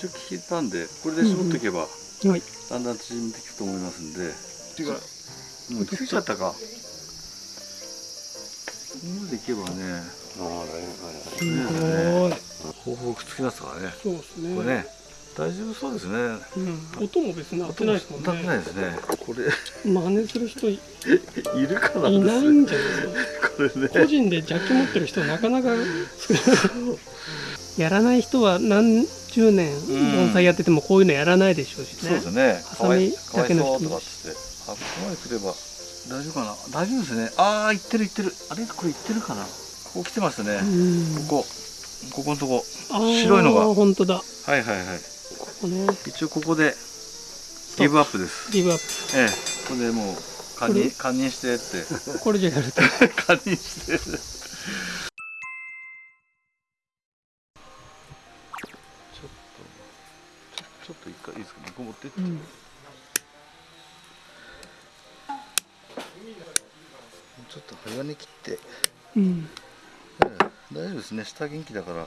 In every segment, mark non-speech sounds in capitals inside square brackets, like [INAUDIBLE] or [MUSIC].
一応聞いたんでこれで絞っていけば、うんはい。だんだん縮んでいくと思いますんで。違うもうついちゃったか。ここまでいけばね。ああすごい。方法くっつきますからね。そうですね。これね大丈夫そうですね。うん、音も別に鳴ってないですもん歌ってないねですね。これ。真似する人い [LAUGHS] いるかないいないんじゃないですか？これね。個人でジャッキ持ってる人なかなかやらない人は何十年盆栽やっててもこういうのやらないでしょうしそうねですね。ハサミだけの人かわいそうとかっつって。あここまで来れば大丈夫かな？大丈夫ですね。ああ行ってる行ってる。あれ？これ行ってるかな？ここ来てますね、うん。ここ。ここのとこ。白いのが。本当だ。こはいはいはい。こね。一応ここでギブアップです。ギブアッええ。これでもう堪忍堪忍してって。プこれじゃやると。[LAUGHS] 堪忍して回いいですかここ持ってって、うん。ちょっと早め切って、うん。ええ大丈夫ですね。下元気だから。あ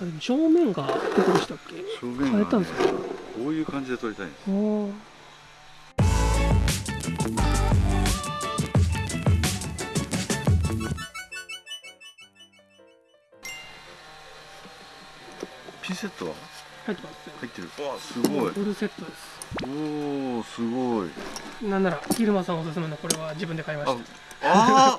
でも正面がどこでしたっけ？正面が、ね、変えたんですか？こういう感じで撮りたいんですセットは入ってますよ。入ってる。わあすごい。フルセットです。おおすごい。なんなら昼間さんおすすめのこれは自分で買いましああ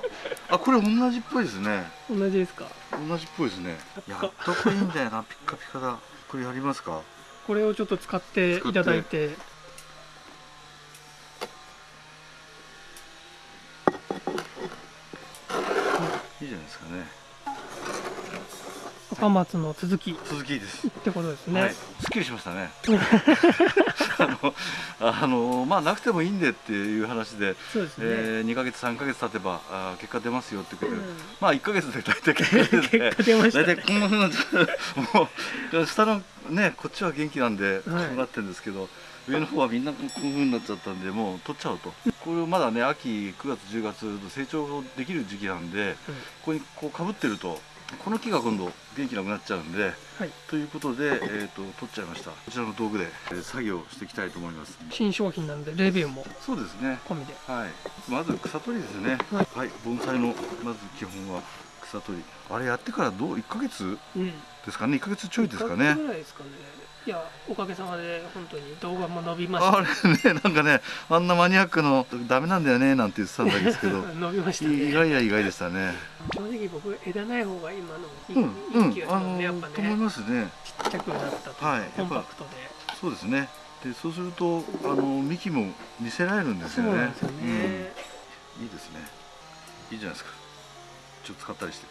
ーあこれ同じっぽいですね。た同じですか？同じっぽいですね。やっと。こいいんだよなピッカピカだ。これやりますか？これをちょっと使っていただいて。いいじゃないですかね赤松の続きっ続きです。てことですね、はい、すっきりしましたね。[LAUGHS] あのあのまあなくてもいいんでっていう話で、そうですね、えー、2ヶ月3ヶ月経てばあー結果出ますよって言って、うん。まあ1ヶ月で大体結果出て [LAUGHS] 結果出ましたね。大体こんなふうな [LAUGHS] もう下のねこっちは元気なんでこうはいなってるんですけど、上の方はみんなこういうふうになっちゃったんでもう取っちゃおうと。これまだね秋9月10月と成長できる時期なんでここにこうかぶってるとこの木が今度元気なくなっちゃうんではい、ということで、えー、と取っちゃいました。こちらの道具で、えー作業していきたいと思います。新商品なんでレビューも。そうですね。込みで。はい。まず草取りですね。ははい。い、盆栽のまず基本は草取り。あれやってからどう1ヶ月うん。ですかね。1ヶ月ちょいですか一ヶね月ぐらいですかねいやおかげさまで本当に動画も伸びました。あれねなんかねあんなマニアックのダメなんだよねなんて言ってたんですけど。[LAUGHS] 伸びました意ね外や意外でしたね。正直僕枝ない方が今のいい,、うんうん。いい気がしますね。やっぱと思いねますね。ちっちゃくなったと、はいコンパクトで。そうですね。でそうするとあの幹も見せられるんですよね。ね、うん。いいですね。いいじゃないですか。ちょっと使ったりして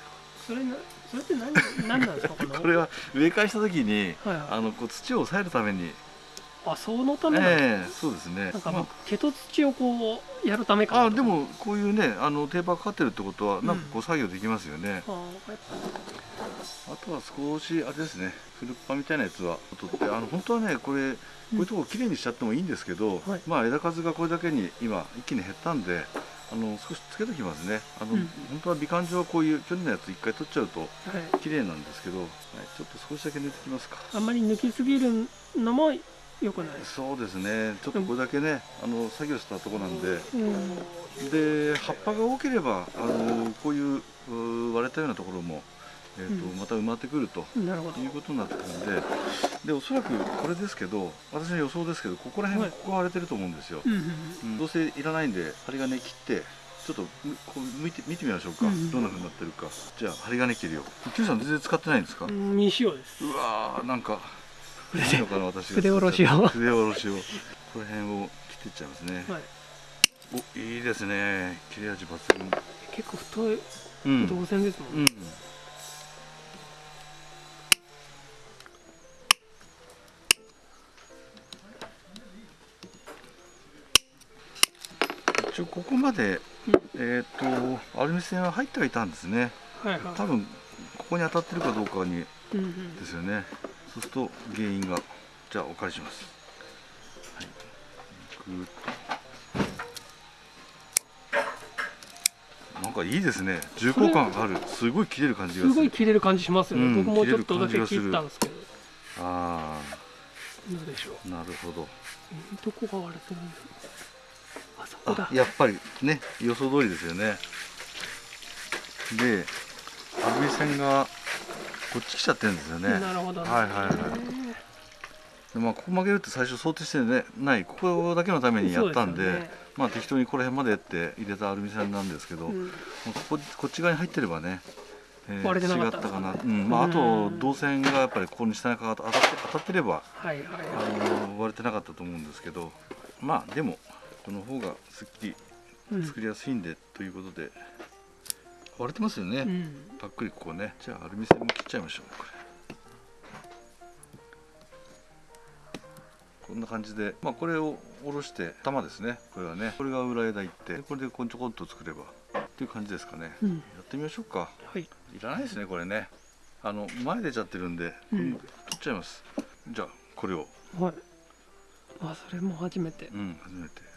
それなそれって何何なんですかこの？[LAUGHS] これは植え替えした時にはいはい。あのこう土を抑えるために。あそのためなんですええそうですね。なんかま僕毛と土をこうやるためか。ああでもこういうねあのテーパーかかってるってことはうん。なんかこう作業できますよね、あやっあとは少しあれですねフルッパみたいなやつは取ってあの本当はねこれこういうとこきれいにしちゃってもいいんですけど、はい。まあ枝数がこれだけに今一気に減ったんであの少しつけときますね。あの、うん。本当は美観上はこういう距離のやつ一回取っちゃうと綺麗なんですけど、はい、ちょっと少しだけ抜いてきますか。あんまり抜きすぎるのも良くない？ですそうですね。ちょっとこれだけねあの作業したとこなんで。うん。で葉っぱが多ければあのこういう割れたようなところも、えーとうん。また埋まってくるということになってくるんででおそらくこれですけど私の予想ですけどここら辺、はい。ここが割れてると思うんですよ、うんうんうんどうせいらないんで針金切ってちょっとむこう向いて見てみましょうか、うんうんどんな風になってるか。じゃあ針金切るよ。Q さん全然使ってないんですか、うんうん未使用です。うわーなんか筆いいのかな私が筆下ろしを。筆下ろしを。この辺を切っていっちゃいますね、はい。おいいですね。切れ味抜群。結構太いうん。導線ですもんね。うん。一応ここまで、えっ、とアルミ線は入ってはいたんですね。はいはい。多分ここに当たってるかどうかにうんうん。ですよね。そうすると原因がじゃあお借りします、はい、ぐーっとなんかいいですね。重厚感がある。すごい切れる感じがする。すごい切れる感じしますよね、うん僕もちょっとだけ切ったんですけど。ああなるほど。えーどこが割れてるんだろうやっぱりね予想通りですよね。でアルミ線がこっち来ちゃってるんですよね。なるほど。ねはいはいはい。でまあここ曲げるって最初想定して、ね、ないここだけのためにやったんでね。まあ適当にこの辺までって入れたアルミ線なんですけど、もうん。うこここっち側に入ってればね、えー違ったかな、うんまあ、あとうん。導線がやっぱりここに下にかかって当たって当たってればはいはいあはの割れてなかったと思うんですけどまあでもこの方がすっきり作りやすいんで、ということで割れてますよね、うん。ぱっくりここね。じゃあアルミ線も切っちゃいましょう。これ。こんな感じで。まあこれを下ろして玉ですね。これはね。これが裏枝いってこれでこんちょこんと作れば。っていう感じですかね、うん。やってみましょうか。はい。いらないですねこれね。あの前出ちゃってるんで、うん。取っちゃいます。じゃあこれを。はい。あそれも初めて。うん初めて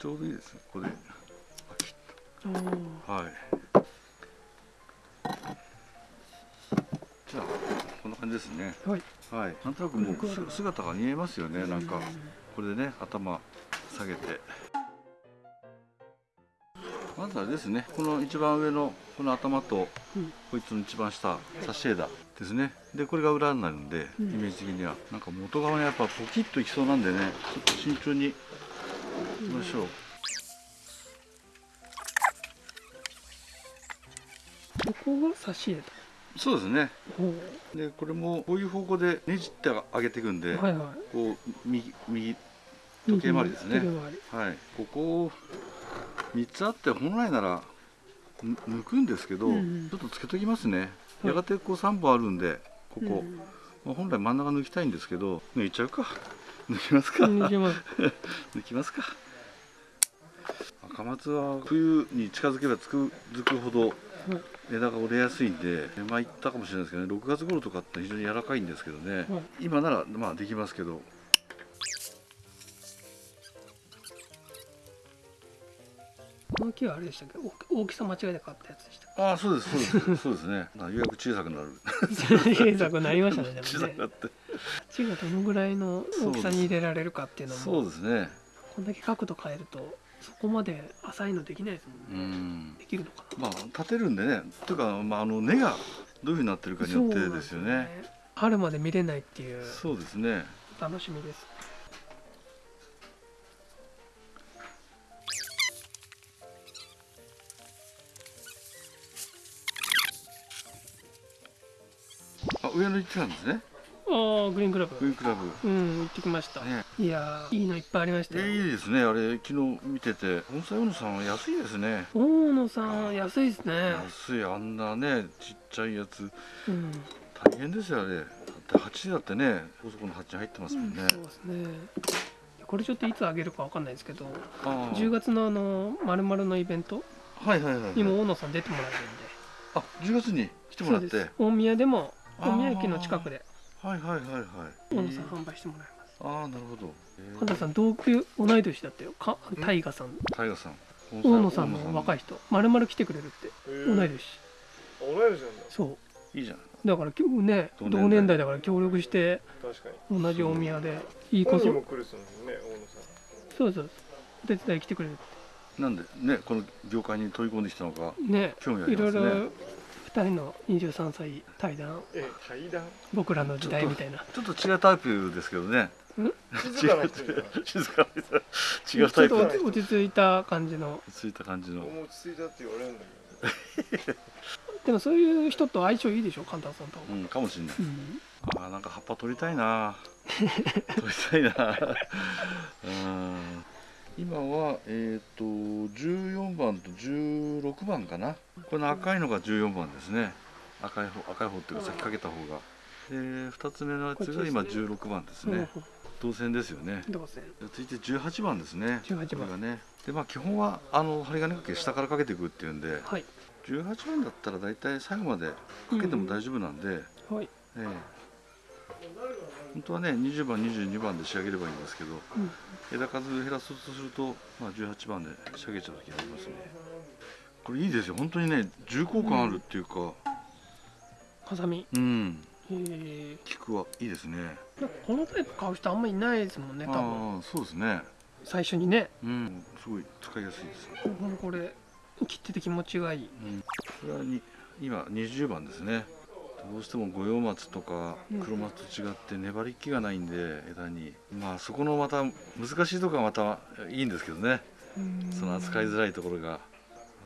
ちょうどいいですねここで。はい。じゃあこんな感じですね。はい。はい。なんとなくもうす姿が見えますよねなんか。うこれでね頭下げて。まずあれですねこの一番上のこの頭とうん。こいつの一番下差し枝ですね。でこれが裏になるんで、うん。イメージ的には。なんか元側にやっぱポキッといきそうなんでねちょっと慎重にいきましょう、ここが差し枝そうですね。おでこれもこういう方向でねじって上げていくんで、ーはいはい。こう右右時計回りですね。はい。ここ3つあって本来ならぬ抜くんですけど、うんうん。ちょっとつけときますね、はい。やがてこう3本あるんでここ、うん。まあ、本来真ん中抜きたいんですけど抜いちゃうか [LAUGHS] 抜きますか、抜けます。抜きますか？赤松は冬に近づけばつくづくほどはい枝が折れやすいんでまあ言ったかもしれないですけどね。6月頃とかって非常に柔らかいんですけどね、はい。今ならまあできますけどこの木はあれでしたっけ？大大きさ間違えて買ったやつでしたっああそうですそうです。そうですね。まあようやく小さくなる。け小さくなりましたね。で小さくなって。土がどのぐらいの大きさに入れられるかっていうのも。そうですね。こんだけ角度変えるとそこまで浅いのできないですもんうね、ん。できるのかまあ立てるんでね。というか、まあ、あの根がどういうふうになってるかなによってですよね。春まで見れないっていう。そうですね。楽しみです行ってたんですね。ああグリーンクラブ。グリーンクラブ。うん行ってきました、ね。いやーいいのいっぱいありましたよ、えいいですねあれ昨日見てて。本妻大野さんは安いですね。大野さん安いですね。安いあんなねちっちゃいやつ。うん、大変ですよあれ。だって8だってねそこの8に入ってますもんね、そうですね。これちょっといつあげるかわかんないですけどああ。10月のあのまるのイベントはいはいはいはい。にも大野さん出てもらえるんで。あ10月に来てもらって。大宮でも大宮駅の近くで。はいはいはいはい。大野さん販売してもらいます。ああなるほど。神田さん同級同い年だったよ。か大河さん。タイガさん。大野さんの若いい人。まるまる来てくれるって。同い年。同い年なんだ。そう。いいじゃんだからね同年代。だから協力して確かに。同じ大宮でいいこ本そ人も来るっすもんね大野さん。そうそうお手伝い来てくれるっなんでねこの業界に飛び込んできたのかてね興味ありいろいますねろ2人の23歳対談。え対談？僕らの時代みたいな。ちょっと違うタイプですけどね。静かな人静かな違うタイプ。ちょっと落ち着いた感じの。ついた感じの。もう落ち着いたって言われるんだけでもそういう人と相性いいでしょ？神田さんと、うんかもしれない。うん、あーなんか葉っぱ取りたいな。取りたいな。[LAUGHS] うん今はえっ、と14番と16番かな。この赤いのが14番ですね。赤い方赤い方っていうか先かけた方が。で2つ目のやつが今こっちです16番ですうんね銅線ですよね。どうせ続いて18番ですね。18番。がね。でまあ基本はあの針金かけ下からかけていくっていうんではい。18番だったら大体最後までかけても大丈夫なんで、はい、ええ本当はね20番22番で仕上げればいいんですけどうん。枝数減らそうとすると、まあ、18番で仕上げちゃう時がありますね。これいいですよ。本当にね重厚感あるっていうか。ハサミうん。へえ。菊はいいですね。このタイプ買う人あんまりいないですもんね多分。ああそうですね。最初にね。うん。すごい使いやすいです、ほんとこれ切ってて気持ちがいい。うん、これはに今20番ですねどうしても五葉松とかうん。黒松と違って粘り気がないんで枝に。まあそこのまた難しいところがまたいいんですけどね。その扱いづらいところがま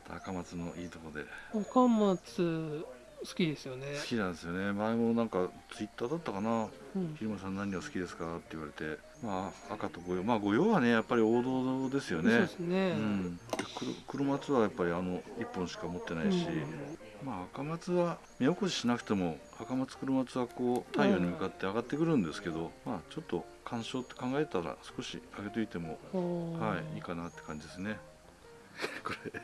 た赤松のいいところで。赤松好きですよね。好きなんですよね。前もなんかツイッターだったかな。うん「昼間さん何が好きですか?」って言われて。まあ赤と五葉まあ五葉はねやっぱり王道ですよそうねですね。うん、黒黒松はやっぱりあの1本しか持ってないし、まあ赤松は目起こししなくても赤松黒松はこう太陽に向かって上がってくるんですけど、まあちょっと鑑賞って考えたら少し上げといても、う。んはいいいかなって感じですね。[LAUGHS] これ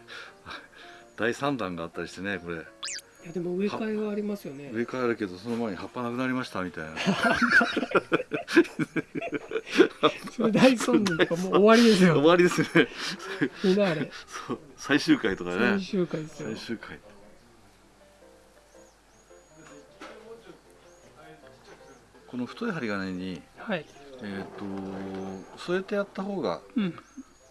第3弾があったりしてねこれ。いやでも植え替えがありますよね。上からあるけどその前に葉っぱなくなりましたみたいな。それ大損人とかもう終わりです [LAUGHS] 終よわりですね。[LAUGHS] そう最終回とかね。最終回ですよ。最終回この太い針金にはい。えー、と添えてやった方がうん。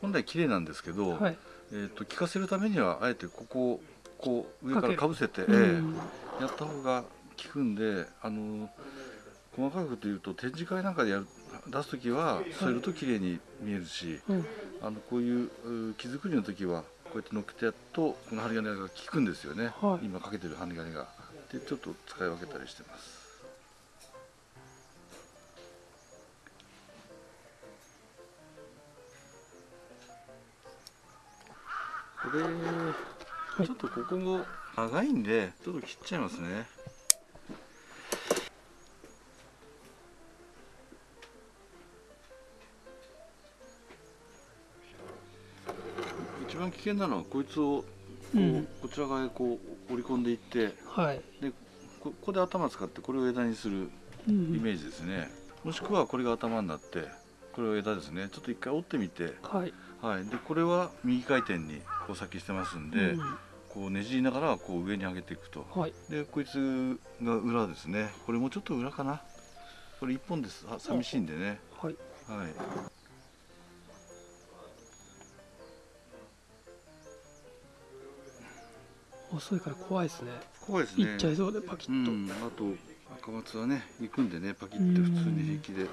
本来綺麗なんですけど、はい。えー、と効かせるためにはあえてここをこう上からかぶせて、えうん。えやった方が効くんであの細かくというと展示会なんかでやる出す時は添えると綺麗に見えるし、うん。あのこういうう木作りの時はこうやって乗っけてやるとこの針金が効くんですよね、はい。今かけてる針金が。でちょっと使い分けたりしてますこれ、い。ちょっとここも長いんでちょっと切っちゃいますね。一番危険なのはこいつをこう、うん。こちら側へこう折り込んでいってはい。でこここで頭使ってこれを枝にするイイメージですね、もしくはこれが頭になってこれを枝ですね。ちょっと一回折ってみて、はいはい、でこれは右回転にこう先してますんで、うん。こうねじりながらこう上に上げていくと。はい。でこいつが裏ですね。これもうちょっと裏かな。これ一本です。あ寂しいんでね。はい。はい。遅いから怖いですね。怖いですね。いっちゃいそうでパキうッと、ん。あと赤松はね行くんでねパキって普通に平気で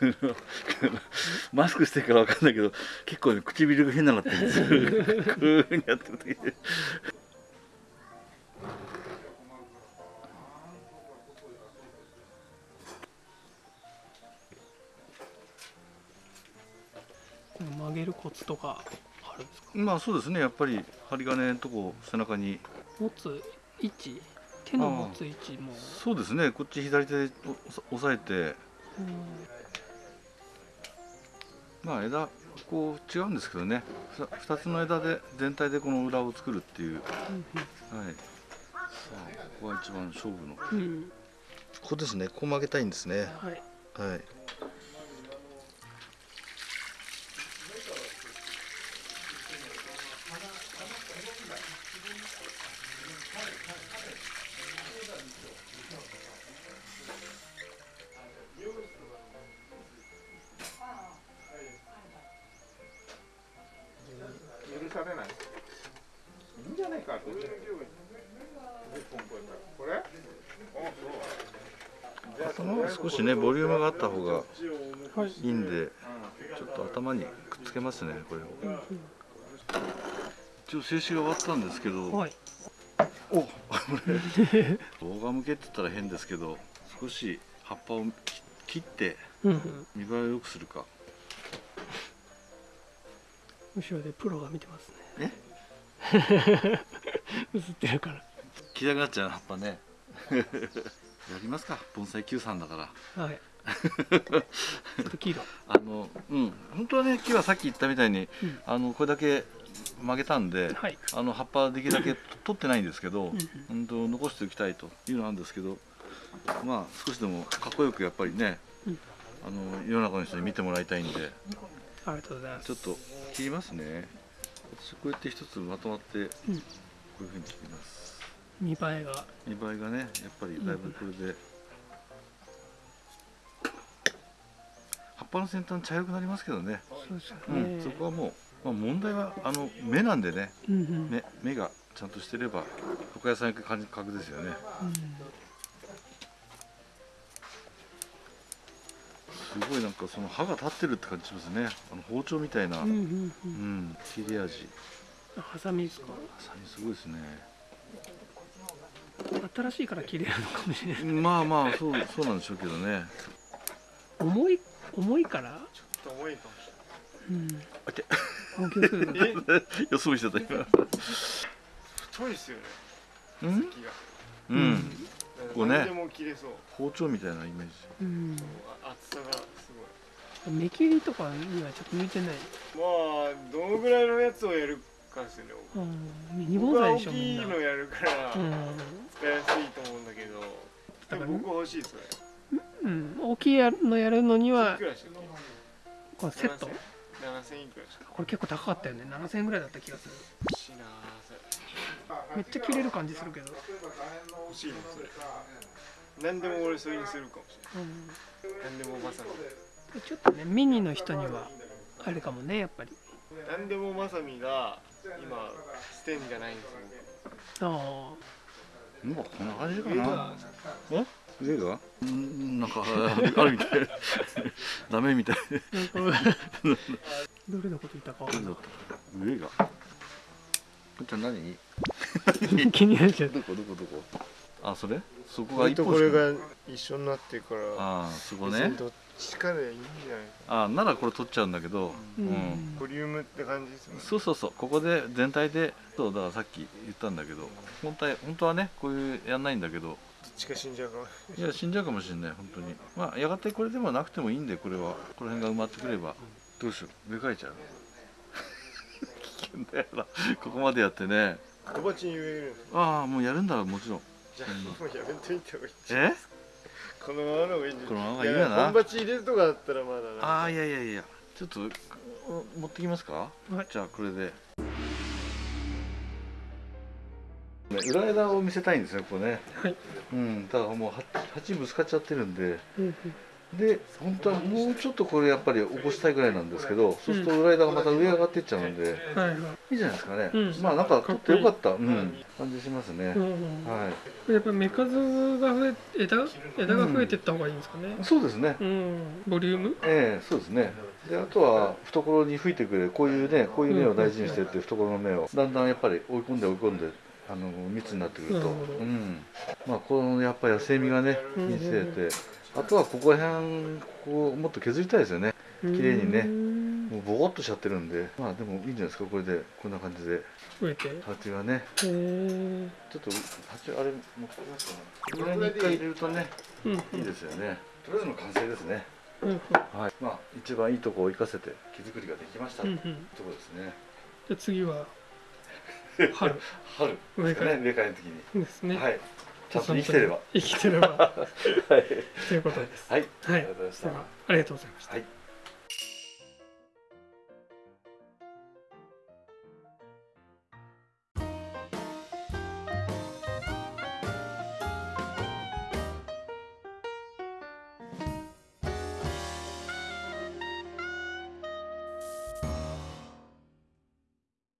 [LAUGHS] マスクしてるからわかんないけど結構ね唇が変ななってるんですよ。こういうふうにやってる時曲げるコツとかあるんですか？まあそうですね。やっぱり針金のとこ背中に。持つ位置？手の持つ位置も。そうですね。こっち左手でお押さえてまあ枝こう違うんですけどね。ふた2つの枝で全体でこの裏を作るっていう。はい。さあここが一番勝負の。うん、うんここですね。こう曲げたいんですね。はい。はいねボリュームがあった方がはいいいんでちょっと頭にくっつけますねこれを。一応静止が終わったんですけど、はい。おこれ動画向けって言ったら変ですけど少し葉っぱを切切ってうんうん。見栄えを良くするか。後ろでプロが見てますね。え？[LAUGHS] 映ってるから。切りたくなっちゃう葉っぱねやりますか。盆栽 Q さんだから。はい。[LAUGHS] ちょっと黄色あのうん。本当はね木はさっき言ったみたいに、うん。あのこれだけ曲げたんで、はい。あの葉っぱできるだけ取ってないんですけど、うん残しておきたいというのなんですけどまあ少しでもかっこよくやっぱりね、うん。あの世の中の人に見てもらいたいんでありがとうございます。ちょっと切りますね。私こうやって一つまとまってこういうふうに切ります、見栄えが。見栄えがねやっぱりだいぶこれで、葉っぱの先端茶色くなりますけどね、そうですようんね、そこはもう、まあ、問題はあの目なんでね。うんうん。目目がちゃんとしてれば床屋さん行く感覚ですよね。すごいなんかその刃が立ってるって感じしますね。あの包丁みたいな、うんうんうん。ううんん、切れ味。ハサミですか？ハサミすごいですね新しいから切れるのかもしれない。まあまあそうそうなんでしょうけどね。重い重いから？ちょっと重いかもしれない。え予想してた今。太いですよね。うん？先が。うん。こうね。何でも切れそう。包丁みたいなイメージ。うん。あ厚さがす目切りとかにはちょっと向いてない。ごいまあどのぐらいのやつをやるかですよね。うん。ミニ僕は大盆栽でしょみきいんなのやるから。うんやすいと思うんだけどだから僕欲しいそれうん大きいのやるのにいはくらしたっこのセットけ7000いくらしたこれ結構高かったよね7000円ぐらいだった気がする欲しいなそれめっちゃ切れる感じするけど、欲しいのそれ何でも俺それにするかもし、れない何でもまさみちょっとねミニの人にはあれかもねやっぱり何でもまさみが今ステンじゃないんですよあもうこんな感じか僕なえ？上がうんなんかあるみたい。[LAUGHS] ダメみたい。[LAUGHS] どれのこと言ったか？分かんない上がこんちゃん何？[LAUGHS] 気になっちゃう。どこどこどこ？あそれ？そこが一本しかこれが一緒になってるから。ああそこ別ねにどっちかでいいんじゃないああならこれ取っちゃうんだけど。ううん。んボリュームって感じですね。そうそうそう。ここで全体でそうだからさっき言ったんだけど。本当は本当はねこういうやんないんだけど。どっちか死んじゃうかもい。や死んじゃうかもしれない本当に。まあやがてこれでもなくてもいいんでこれは。この辺が埋まってくればどうしよう。植え替えちゃう危険だよな。ここまでやってね。小鉢に植えるああもうやるんだらもちろん。じゃあもうやめといた方がいい。え？このままの方がいいんじゃこのままがないいいよな。や本鉢入れるとかだったらまだな。ああいやいやいや。ちょっとお持ってきますか、はい。じゃあこれで。ね裏枝を見せたいんですよここね。はい。うんだからもうは鉢ぶつかっちゃってるんで。うんで本当はもうちょっとこれやっぱり起こしたいぐらいなんですけど、そうすると裏枝がまた上上がっていっちゃうんで、うんはいはい。いいじゃないですかね、うん。まあなんか取ってよかった。うん、感じしますね、うんはい。やっぱ目数が増え枝枝が増えていった方がいいんですかね。そうですね。うん。ボリューム？ええそうですね。であとは懐に吹いてくれ。るこういうねこういう芽を大事にしてって懐の芽をだんだんやっぱり追い込んで追い込んであの密になってくると、うん、まあこのやっぱり野生味がねうん見せて、あとはここら辺こうもっと削りたいですよね。綺麗にね。うんもうボコっとしちゃってるんで。まあでもいいんじゃないですかこれで。こんな感じで。増えて。へ鉢がね。えちょっと鉢あれ持ってきますかねこれに一回入れるとねうんいいですよね。とりあえずの完成ですね。うんはい。まあ一番いいとこを生かせて木作りができましたうとこですね。じゃあ次は [LAUGHS] 春。春ね植え替えの時に。ですね。はいちゃんと生きてれば。生きてれば。[LAUGHS] はい。ということです。はい。はい。ありがとうございました。ではありがとうございました。はい